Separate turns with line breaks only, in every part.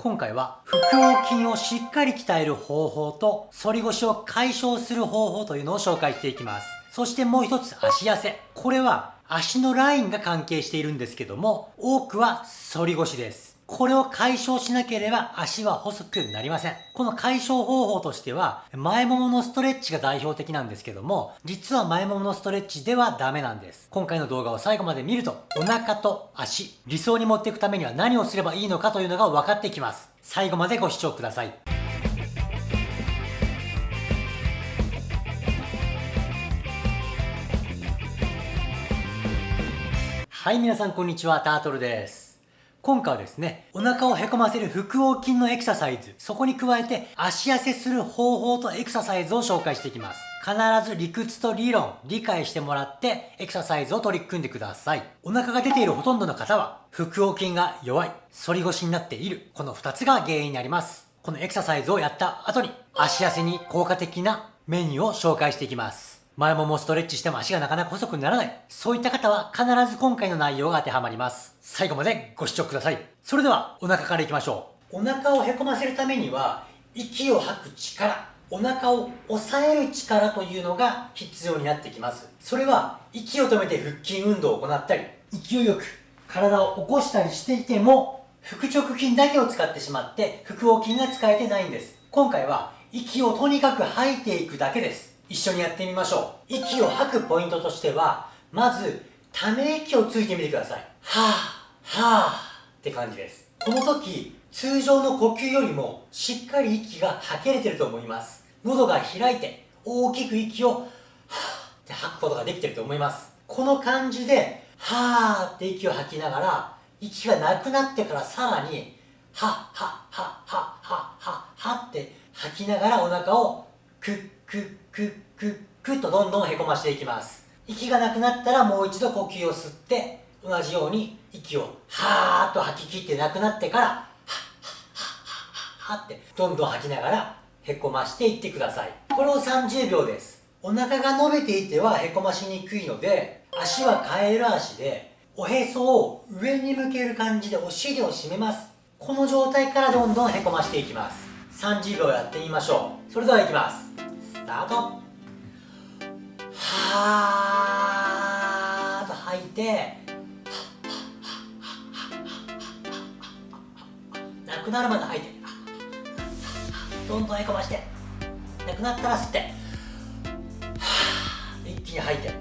今回は腹横筋をしっかり鍛える方法と反り腰を解消する方法というのを紹介していきます。そしてもう一つ足痩せ。これは足のラインが関係しているんですけども、多くは反り腰です。これを解消しなければ足は細くなりません。この解消方法としては、前もものストレッチが代表的なんですけども、実は前もものストレッチではダメなんです。今回の動画を最後まで見ると、お腹と足、理想に持っていくためには何をすればいいのかというのが分かってきます。最後までご視聴ください。はい、皆さんこんにちは、タートルです。今回はですね、お腹をへこませる腹横筋のエクササイズ、そこに加えて足痩せする方法とエクササイズを紹介していきます。必ず理屈と理論、理解してもらってエクササイズを取り組んでください。お腹が出ているほとんどの方は、腹横筋が弱い、反り腰になっている、この2つが原因になります。このエクササイズをやった後に、足痩せに効果的なメニューを紹介していきます。前ももストレッチしても足がなかなか細くならない。そういった方は必ず今回の内容が当てはまります。最後までご視聴ください。それではお腹からいきましょう。お腹をへこませるためには、息を吐く力、お腹を抑える力というのが必要になってきます。それは息を止めて腹筋運動を行ったり、勢いよく体を起こしたりしていても、腹直筋だけを使ってしまって腹横筋が使えてないんです。今回は息をとにかく吐いていくだけです。一緒にやってみましょう。息を吐くポイントとしては、まず、ため息をついてみてください。はぁ、はぁって感じです。この時、通常の呼吸よりもしっかり息が吐けれてると思います。喉が開いて大きく息をはぁって吐くことができてると思います。この感じで、はぁって息を吐きながら、息がなくなってからさらに、はっはっはっはっはっはっはって吐きながらお腹をくっくっくっくっくっとどんどんへこましていきます。息がなくなったらもう一度呼吸を吸って同じように息をはーっと吐き切ってなくなってからはっはっはっはっはってどんどん吐きながらへこましていってくださいこれを30秒ですお腹が伸びていてはへこましにくいので足はカエル足でおへそを上に向ける感じでお尻を締めますこの状態からどんどんへこましていきます30秒やってみましょうそれではいきますタートはーと吐いて。なくなるまで吐いて。どんどんへこまして。なくなったら吸って。一気に吐いて。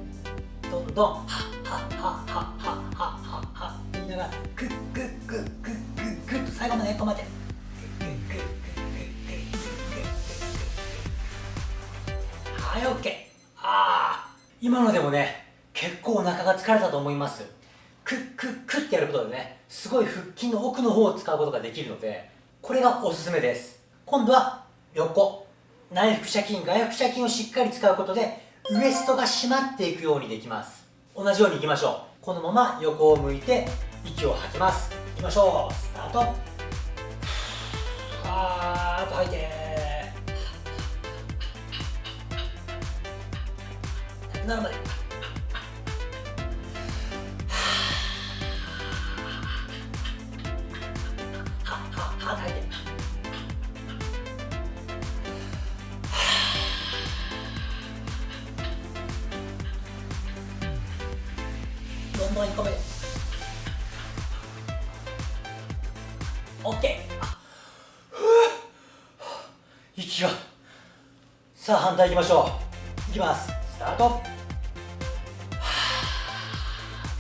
どんどん。はっはっはっはっはっはっは言いながらグッグッグッグッグッグッと最後までへこまってはい OK ああ今のでもね結構お腹が疲れたと思います。クックックってやることでねすごい腹筋の奥の方を使うことができるのでこれがおすすめです。今度は横。内腹斜筋外腹斜筋をしっかり使うことでウエストが締まっていくようにできます。同じようにいきましょう。このまま横を向いて息を吐きます。いきましょう。スタート。はーっと吐いて。なるまでははは吐いてどんどん1個目 OK 息がさあ反対いきましょういきますスタート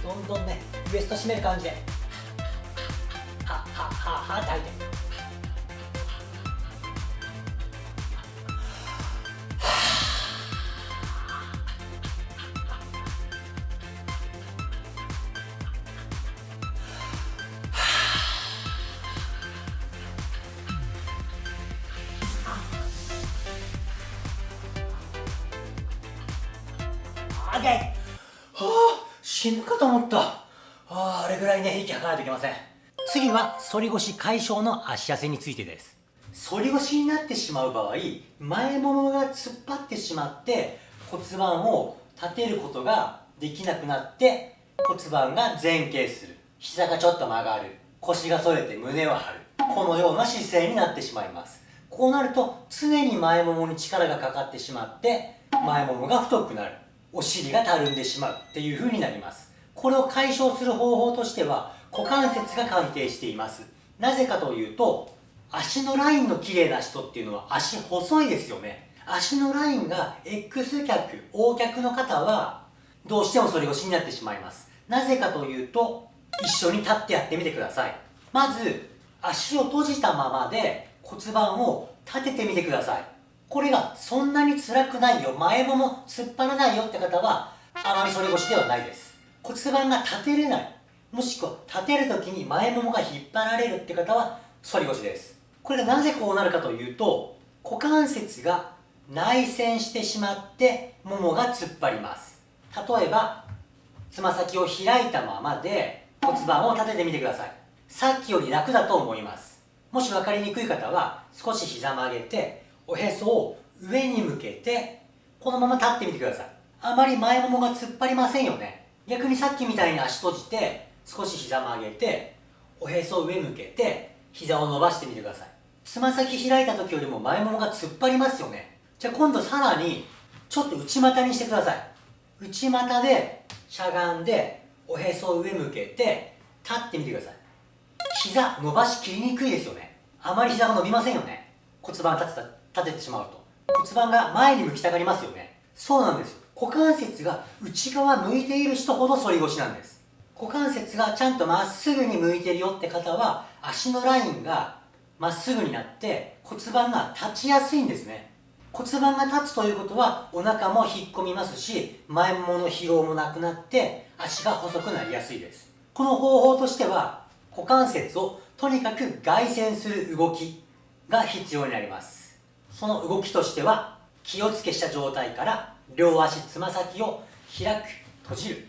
どんどんねウエスト締める感じで。ははははって吐いて。オッケーはあ死ぬかと思った。ああ、れぐらいね、息吐かないといけません。次は、反り腰解消の足痩せについてです。反り腰になってしまう場合、前ももが突っ張ってしまって、骨盤を立てることができなくなって、骨盤が前傾する。膝がちょっと曲がる。腰が反れて胸を張る。このような姿勢になってしまいますこうなると常に前ももに力がかかってしまって前ももが太くなるお尻がたるんでしまうっていう風になります。これを解消する方法としては股関節が関係しています。なぜかというと足のラインの綺麗な人っていうのは足細いですよね。足のラインが X 脚 O 脚の方はどうしても反り腰になってしまいます。なぜかというと一緒に立ってやってみてください。まず足を閉じたままで骨盤を立ててみてください。これがそんなに辛くないよ。前もも突っ張らないよって方はあまり反り腰ではないです。骨盤が立てれない。もしくは立てる時に前ももが引っ張られるって方は反り腰です。これがなぜこうなるかというと股関節が内旋してしまってももが突っ張ります。例えばつま先を開いたままで骨盤を立ててみてください。さっきより楽だと思います。もし分かりにくい方は少し膝曲げておへそを上に向けてこのまま立ってみてください。あまり前ももが突っ張りませんよね。逆にさっきみたいに足閉じて少し膝曲げておへそを上向けて膝を伸ばしてみてください。つま先開いた時よりも前ももが突っ張りますよね。じゃあ今度さらにちょっと内股にしてください。内股でしゃがんでおへそを上向けて立ってみてください。膝伸ばしきりにくいですよね。あまり膝が伸びませんよね。骨盤立てた立ててしまうと。骨盤が前に向きたがりますよね。そうなんです。股関節が内側向いている人ほど反り腰なんです。股関節がちゃんとまっすぐに向いてるよって方は足のラインがまっすぐになって骨盤が立ちやすいんですね。骨盤が立つということはお腹も引っ込みますし前ももの疲労もなくなって足が細くなりやすいです。この方法としては股関節をとにかく外旋する動きが必要になります。その動きとしては気をつけした状態から両足つま先を開く閉じる。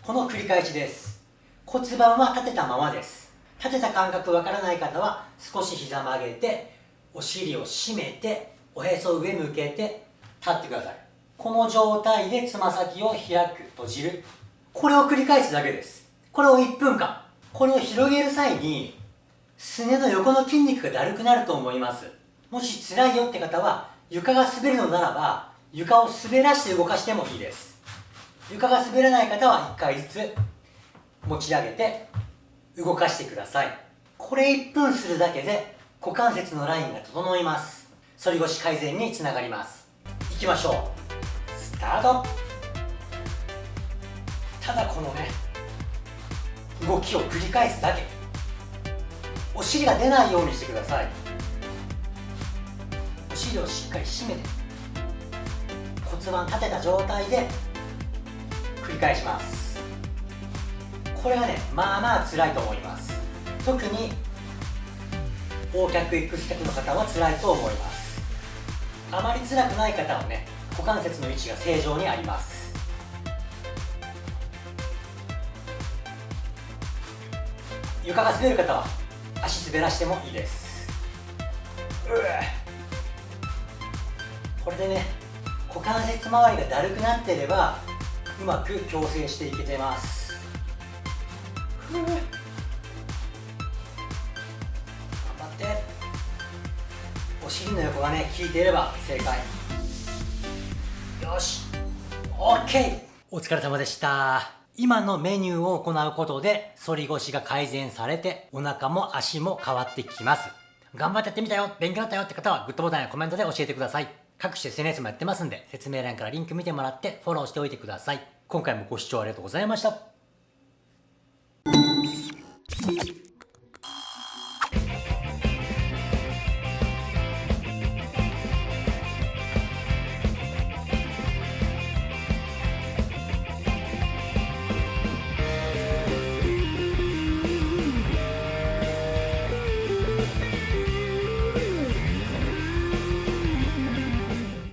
この繰り返しです。骨盤は立てたままです。立てた感覚わからない方は少し膝曲げてお尻を締めておへそ上向けて立ってください。この状態でつま先を開く閉じる。これを繰り返すだけです。これを1分間。これを広げる際にすねの横の筋肉がだるくなると思います。もし辛いよって方は床が滑るのならば床を滑らして動かしてもいいです。床が滑らない方は1回ずつ持ち上げて動かしてください。これ1分するだけで股関節のラインが整います。反り腰改善につながります。いきましょう。スタート。ただこのね動きを繰り返すだけ。お尻が出ないようにしてください。をしっかり締めて骨盤立てた状態で繰り返します。これがねまあまあ辛いと思います。特に O 脚 X 脚の方は辛いと思います。あまり辛くない方はね股関節の位置が正常にあります。床が滑る方は足滑らしてもいいです。うわ。これでね股関節周りがだるくなってればうまく矯正していけてます。頑張って。お尻の横がね効いていれば正解。よし。OK お疲れ様でした。今のメニューを行うことで反り腰が改善されてお腹も足も変わってきます。頑張ってやってみたよ。勉強になったよって方はグッドボタンやコメントで教えてください。各種 SNS もやってますんで説明欄からリンク見てもらってフォローしておいてください。今回もご視聴ありがとうございました。